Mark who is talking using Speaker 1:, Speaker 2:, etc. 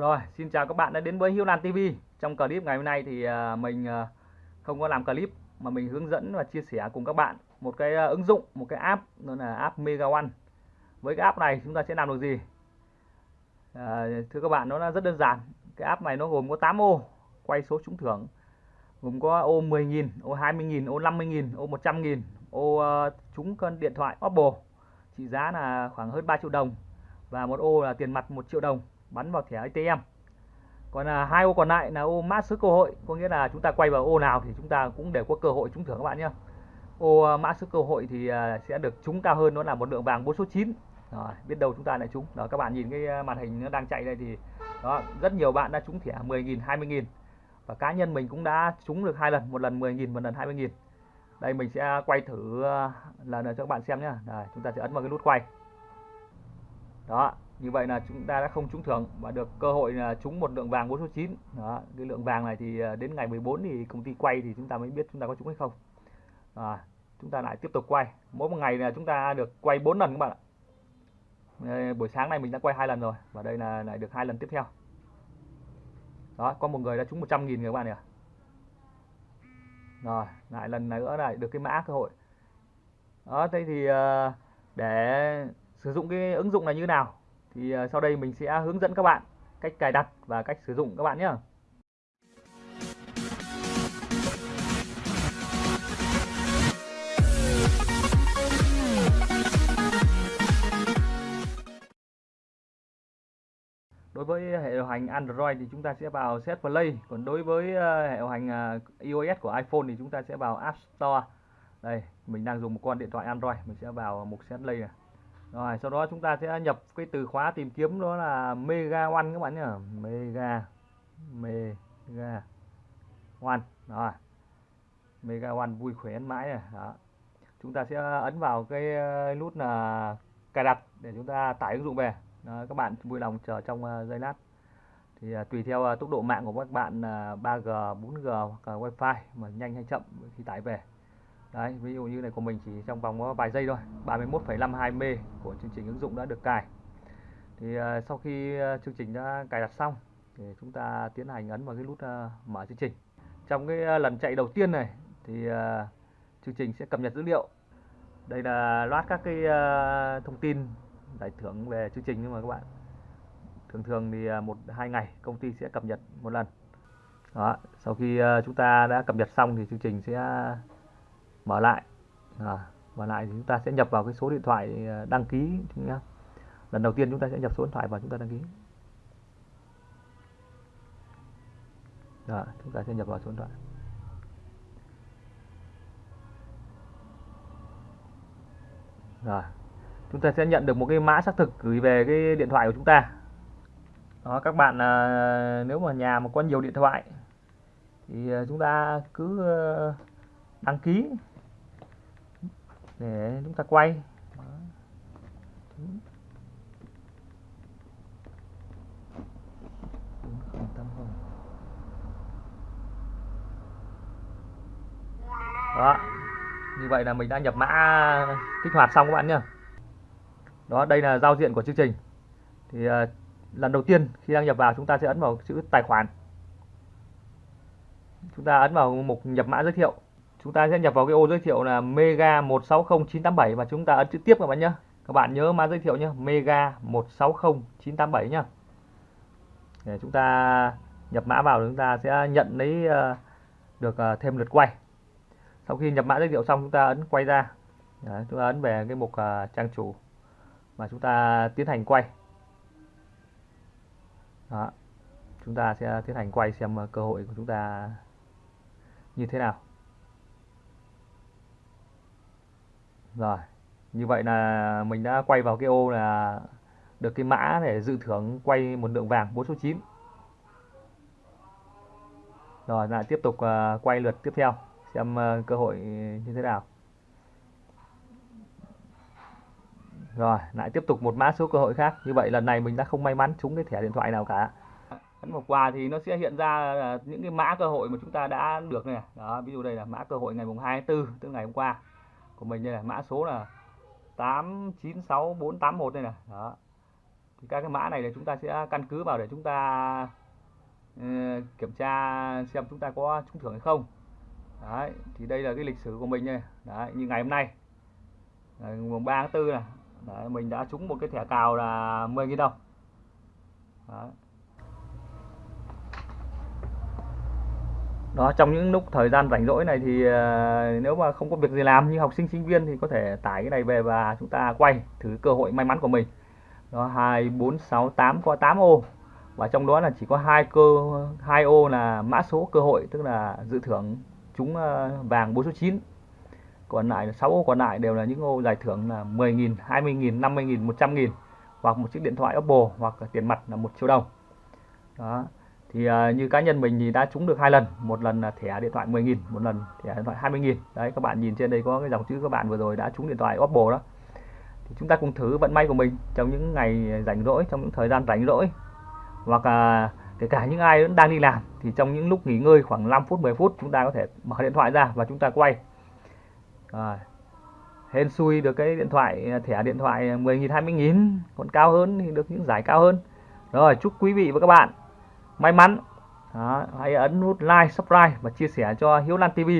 Speaker 1: Rồi, xin chào các bạn đã đến với Hiếu Lan TV. Trong clip ngày hôm nay thì à, mình à, không có làm clip mà mình hướng dẫn và chia sẻ cùng các bạn một cái à, ứng dụng, một cái app đó là app Mega One. Với cái app này chúng ta sẽ làm được gì? À, thưa các bạn, nó rất đơn giản. Cái app này nó gồm có 8 ô quay số trúng thưởng. Gồm có ô 10.000, ô 20.000, ô 50.000, ô 100.000, ô trúng cân điện thoại Oppo trị giá là khoảng hơn 3 triệu đồng và một ô là tiền mặt 1 triệu đồng bắn vào thẻ ATM còn là hai ô còn lại là ô mã số cơ hội có nghĩa là chúng ta quay vào ô nào thì chúng ta cũng đều có cơ hội trúng thưởng các bạn nhé ô à, mã số cơ hội thì à, sẽ được trúng cao hơn nó là một lượng vàng 4 số 9 rồi, biết đâu chúng ta lại trúng. Đó các bạn nhìn cái à, màn hình nó đang chạy đây thì đó rất nhiều bạn đã trúng thẻ 10.000 20.000 và cá nhân mình cũng đã trúng được hai lần một lần 10.000 một lần 20.000 đây mình sẽ quay thử lần cho các bạn xem nhé chúng ta sẽ ấn vào cái nút quay. Đó như vậy là chúng ta đã không trúng thưởng và được cơ hội là trúng một lượng vàng 4 số 9 đó cái lượng vàng này thì à, đến ngày 14 thì công ty quay thì chúng ta mới biết chúng ta có trúng hay không. À, chúng ta lại tiếp tục quay. Mỗi một ngày là chúng ta được quay 4 lần các bạn ạ. Đây, buổi sáng này mình đã quay hai lần rồi và đây là lại được hai lần tiếp theo. Đó có một người đã trúng 100 nghìn các bạn nhỉ rồi lại lần này nữa lại được cái mã cơ hội. Đó thế thì à, để sử dụng cái ứng dụng này như thế nào? Thì ờ, sau đây mình sẽ hướng dẫn các bạn cách cài đặt và cách sử dụng các bạn nhé Đối với hệ điều hành Android thì chúng ta sẽ vào Set Play, còn đối với ờ, hệ điều hành ờ, iOS của iPhone thì chúng ta sẽ vào App Store. Đây, mình đang dùng một con điện thoại Android, mình sẽ vào mục Set Play này rồi sau đó chúng ta sẽ nhập cái từ khóa tìm kiếm đó là mega one các bạn nhỉ mega mega one rồi. Mega one vui khỏe mãi này đó. Chúng ta sẽ ấn vào cái ờ, nút là cài đặt để chúng ta tải ứng dụng về. Đó, các bạn vui lòng chờ trong ờ, giây lát. Thì ờ, tùy theo tốc độ mạng của các bạn 3G 4G hoặc là wifi mà nhanh hay chậm khi tải về đấy ví dụ như này của mình chỉ trong vòng có vài giây thôi. 31,52 m của chương trình ứng dụng đã được cài. Thì uh, sau khi uh, chương trình đã cài đặt xong thì chúng ta tiến hành ấn vào cái nút uh, mở chương trình. Trong cái uh, lần chạy đầu tiên này thì uh, chương trình sẽ cập nhật dữ liệu. Đây là loát các cái uh, thông tin giải thưởng về chương trình nhưng mà các bạn. Thường thường thì uh, một hai ngày công ty sẽ cập nhật một lần. Đó sau khi uh, chúng ta đã cập nhật xong thì chương trình sẽ mở lại. À, mở lại thì chúng ta sẽ nhập vào cái số điện thoại ờ, đăng ký nhá. lần đầu tiên chúng ta sẽ nhập số điện thoại vào chúng ta đăng ký. Đó, chúng ta sẽ nhập vào số điện thoại. Rồi chúng ta sẽ nhận được một cái mã xác thực gửi về cái điện thoại của chúng ta. Đó các bạn à, nếu mà nhà mà có nhiều điện thoại thì ờ, chúng ta cứ đăng ký để chúng ta quay. Đó. Như vậy là mình đã nhập mã kích hoạt xong các bạn nhé đó đây là giao diện của chương trình. Thì uh, lần đầu tiên khi đăng nhập vào chúng ta sẽ ấn vào chữ tài khoản. Chúng ta ấn vào mục nhập mã giới thiệu chúng ta sẽ nhập vào cái ô giới thiệu là mega 160987 và chúng ta ấn chữ tiếp các bạn nhé các bạn nhớ mã giới thiệu nhé mega 160987 nhé để chúng ta nhập mã vào chúng ta sẽ nhận lấy ờ, được ờ, thêm lượt quay. Sau khi nhập mã giới thiệu xong chúng ta ấn quay ra. Đấy, chúng ta ấn về cái mục ờ, trang chủ và chúng ta tiến hành quay. Đó. chúng ta sẽ tiến hành quay xem cơ hội của chúng ta như thế nào. Rồi, như vậy là mình đã quay vào cái ô là được cái mã để dự thưởng quay một lượng vàng 4 số 9 rồi, lại tiếp tục ờ, quay lượt tiếp theo, xem ờ, cơ hội như thế nào. Rồi, lại tiếp tục một mã số cơ hội khác. Như vậy lần này mình đã không may mắn trúng cái thẻ điện thoại nào cả. Ấn vào quà thì nó sẽ hiện ra ờ, những cái mã cơ hội mà chúng ta đã được này. Đó, ví dụ đây là mã cơ hội ngày mùng 24 tức ngày hôm qua của mình đây là mã số là 896481 đây này. Đó. Thì các cái mã này là chúng ta sẽ căn cứ vào để chúng ta uh, kiểm tra xem chúng ta có trúng thưởng hay không. Đấy thì đây là cái lịch sử của mình đây đấy như ngày hôm nay ngày mùng 3 tháng 4 này. Đấy, mình đã trúng một cái thẻ cào là 10.000 đồng. Đấy. Đó trong những lúc thời gian rảnh rỗi này thì uh, nếu mà không có việc gì làm như học sinh sinh viên thì có thể tải cái này về và chúng ta quay thử cơ hội may mắn của mình. Đó hai bốn sáu tám có 8 ô. Và trong đó là chỉ có hai cơ hai ô là mã số cơ hội tức là dự thưởng chúng ờ, vàng 4 số 9 còn lại 6 ô còn lại đều là những ô giải thưởng là 10.000 20.000 50.000 100.000 hoặc một chiếc điện thoại Oppo hoặc tiền mặt là một triệu đồng. Đó thì uh, như cá nhân mình thì đã trúng được hai lần. Một lần là thẻ điện thoại 10.000 một lần thẻ điện thoại 20.000 đấy các bạn nhìn trên đây có cái dòng chữ các bạn vừa rồi đã trúng điện thoại Oppo đó. Thì chúng ta cùng thử vận may của mình trong những ngày rảnh rỗi trong những thời gian rảnh rỗi. Hoặc là kể cả những ai vẫn đang đi làm thì trong những lúc nghỉ ngơi khoảng 5 phút 10 phút chúng ta có thể mở điện thoại ra và chúng ta quay. Rồi hên xui được cái điện thoại à, thẻ điện thoại 10.000 20.000 còn cao hơn thì được những giải cao hơn. Rồi chúc quý vị và các bạn may mắn. Đó, hãy ấn nút like subscribe và chia sẻ cho Hiếu Lan TV